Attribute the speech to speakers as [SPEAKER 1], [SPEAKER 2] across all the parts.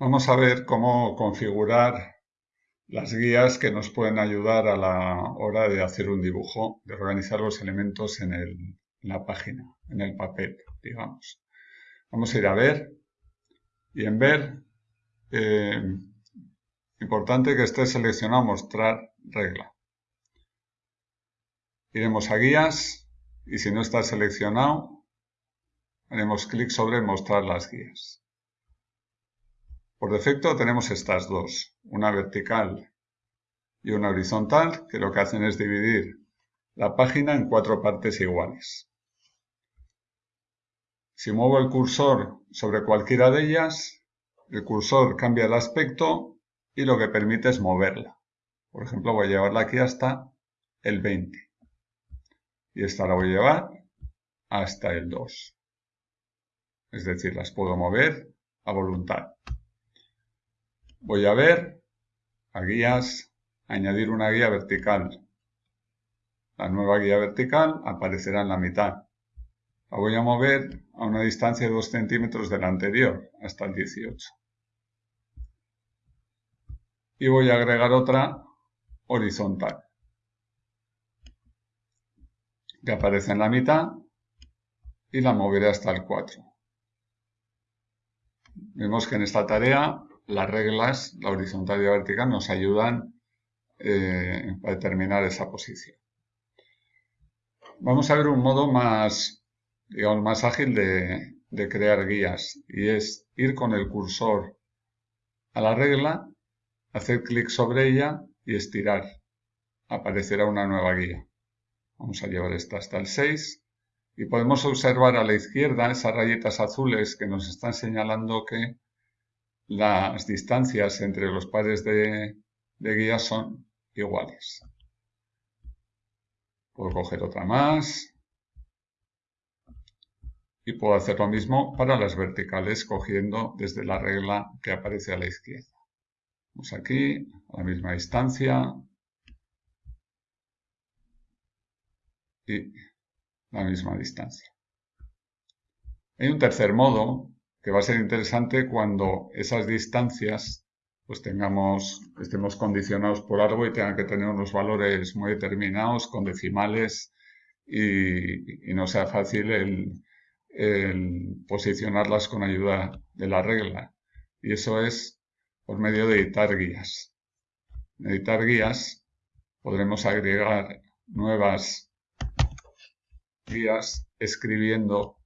[SPEAKER 1] Vamos a ver cómo configurar las guías que nos pueden ayudar a la hora de hacer un dibujo, de organizar los elementos en, la página, en el papel, digamos. Vamos a ir a ver y en ver, eh, importante que esté seleccionado mostrar regla. Iremos a guías y si no está seleccionado, haremos clic sobre mostrar las guías. Por defecto tenemos estas dos, una vertical y una horizontal, que lo que hacen es dividir la página en cuatro partes iguales. Si muevo el cursor sobre cualquiera de ellas, el cursor cambia el aspecto y lo que permite es moverla. Por ejemplo, voy a llevarla aquí hasta el 20. Y esta la voy a llevar hasta el 2. Es decir, las puedo mover a voluntad. Voy a ver, a guías, añadir una guía vertical. La nueva guía vertical aparecerá en la mitad. La voy a mover a una distancia de 2 centímetros de la anterior, hasta el 18. Y voy a agregar otra horizontal, que aparece en la mitad, y la moveré hasta el 4. Vemos que en esta tarea las reglas, la horizontal y la vertical, nos ayudan eh, a determinar esa posición. Vamos a ver un modo más, digamos, más ágil de, de crear guías y es ir con el cursor a la regla, hacer clic sobre ella y estirar. Aparecerá una nueva guía. Vamos a llevar esta hasta el 6 y podemos observar a la izquierda esas rayitas azules que nos están señalando que las distancias entre los pares de, guías son iguales. Puedo coger otra más. Y puedo hacer lo mismo para las verticales cogiendo desde la regla que aparece a la izquierda. Vamos aquí, a la misma distancia. Y la misma distancia. Hay un tercer modo que va a ser interesante cuando esas distancias pues tengamos, estemos condicionados por algo y tengan que tener unos valores muy determinados con decimales y, no sea fácil el, posicionarlas con ayuda de la regla. Y eso es por medio de editar guías. En editar guías podremos agregar nuevas guías escribiendo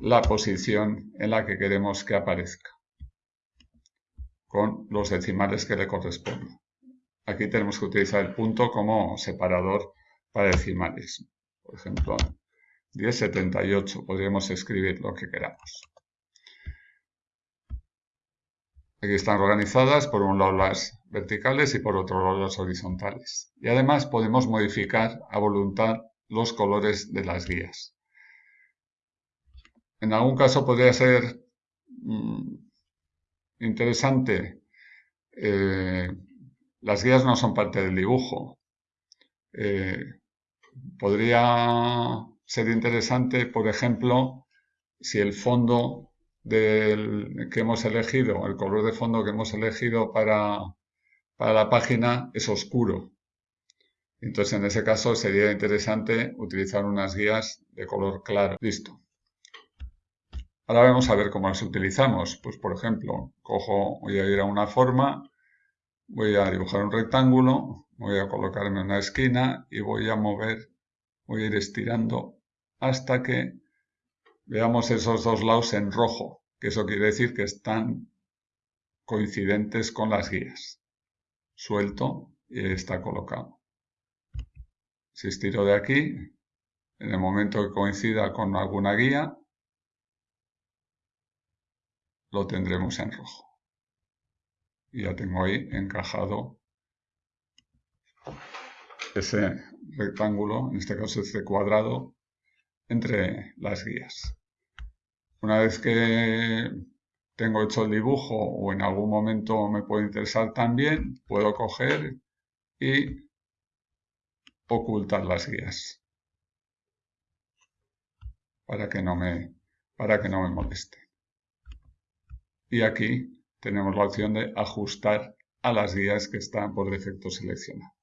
[SPEAKER 1] la posición en la que queremos que aparezca con los decimales que le corresponden. Aquí tenemos que utilizar el punto como separador para decimales. Por ejemplo, 1078 podríamos escribir lo que queramos. Aquí están organizadas por un lado las verticales y por otro lado las horizontales. Y además podemos modificar a voluntad los colores de las guías. En algún caso podría ser mm, interesante. Eh, las guías no son parte del dibujo. Eh, podría ser interesante, por ejemplo, si el fondo del, que hemos elegido, el color de fondo que hemos elegido para, para la página es oscuro. Entonces, en ese caso sería interesante utilizar unas guías de color claro. Listo. Ahora vamos a ver cómo las utilizamos. Pues por ejemplo, cojo, voy a ir a una forma, voy a dibujar un rectángulo, voy a colocarme en una esquina y voy a mover, voy a ir estirando hasta que veamos esos dos lados en rojo, que eso quiere decir que están coincidentes con las guías. Suelto y está colocado. Si estiro de aquí, en el momento que coincida con alguna guía, lo tendremos en rojo. Y ya tengo ahí encajado ese rectángulo, en este caso este cuadrado, entre las guías. Una vez que tengo hecho el dibujo o en algún momento me puede interesar también, puedo coger y ocultar las guías para que no me, para que no me moleste y aquí tenemos la opción de ajustar a las guías que están por defecto seleccionadas.